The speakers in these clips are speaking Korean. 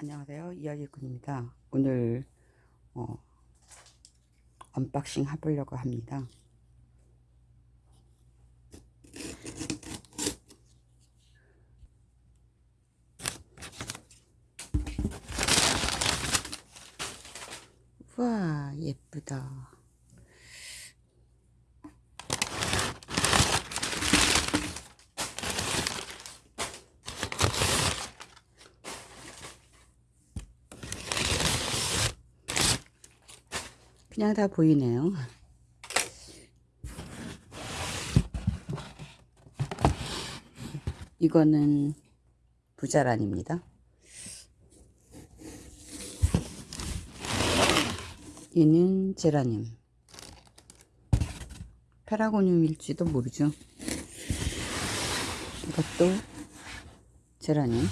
안녕하세요. 이야기꾼입니다. 오늘 어, 언박싱 해보려고 합니다. 우와 예쁘다 그냥 다 보이네요. 이거는 부자란입니다. 얘는 제라늄. 페라고늄일지도 모르죠. 이것도 제라늄.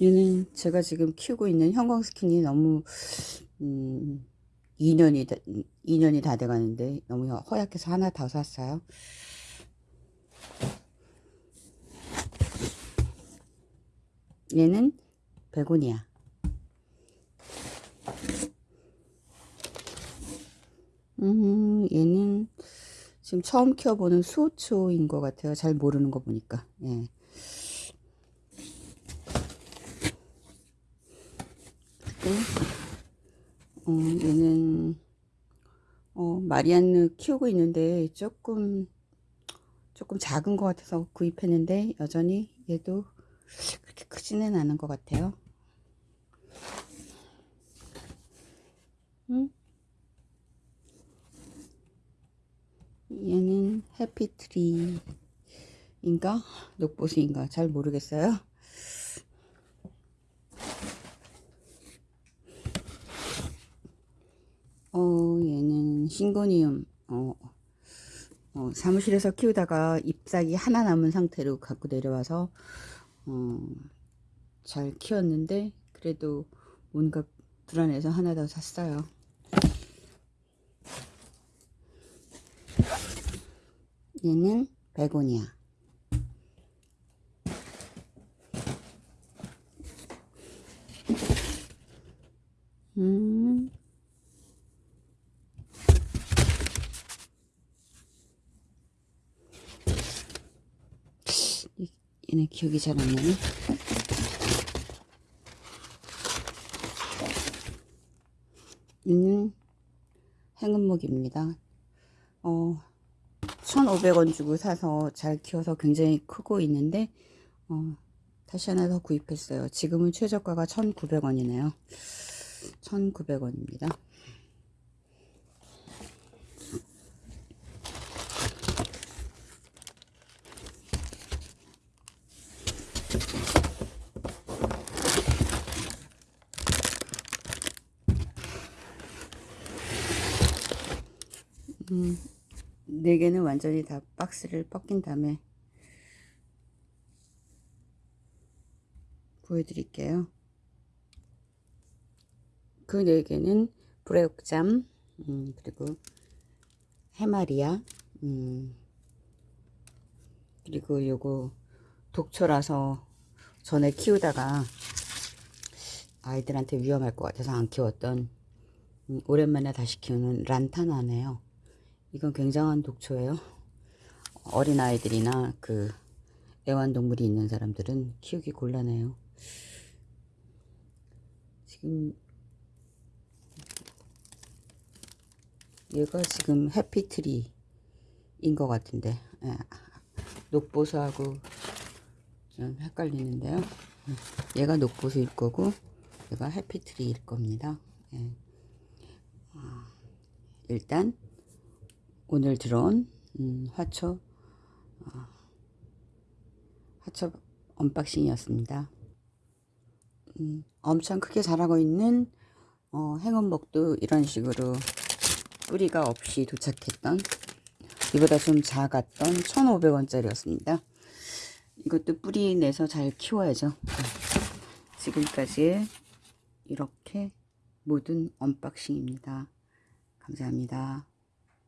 얘는 제가 지금 키우고 있는 형광스킨이 너무 음, 2년이 다, 2년이 다 돼가는데 너무 허약해서 하나 더 샀어요. 얘는 베고니아. 음, 얘는 지금 처음 키워보는 수호초인 것 같아요. 잘 모르는 거 보니까. 예. 어, 얘는 어, 마리안느 키우고 있는데 조금 조금 작은 것 같아서 구입했는데 여전히 얘도 그렇게 크지는 않은 것 같아요. 음? 얘는 해피트리인가 녹보수인가 잘 모르겠어요. 어, 얘는 싱고니움. 어, 어, 사무실에서 키우다가 잎사귀 하나 남은 상태로 갖고 내려와서 어, 잘 키웠는데 그래도 뭔가 불안해서 하나 더 샀어요. 얘는 베고니아. 음. 얘네 기억이 잘 안 나네. 얘는 행운목입니다. 어, 1,500원 주고 사서 잘 키워서 굉장히 크고 있는데, 어, 다시 하나 더 구입했어요. 지금은 최저가가 1,900원이네요. 1,900원입니다. 음, 네 개는 완전히 다 박스를 벗긴 다음에 보여드릴게요. 그네 개는 브레옥잠, 음, 그리고 해마리아, 음, 그리고 요거 독초라서 전에 키우다가 아이들한테 위험할 것 같아서 안 키웠던 음, 오랜만에 다시 키우는 란타나네요. 이건 굉장한 독초예요. 어린아이들이나 그 애완동물이 있는 사람들은 키우기 곤란해요. 지금 얘가 지금 해피트리인 것 같은데 예. 녹보수하고 좀 헷갈리는데요. 얘가 녹보수일 거고 얘가 해피트리일 겁니다. 예. 일단 오늘 들어온 음, 화초 어, 화초 unboxing이었습니다. 음, 엄청 크게 자라고 있는 어, 행운목도 이런 식으로 뿌리가 없이 도착했던 이보다 좀 작았던 1,500원짜리였습니다. 이것도 뿌리 내서 잘 키워야죠. 지금까지 이렇게 모든 언박싱입니다. 감사합니다.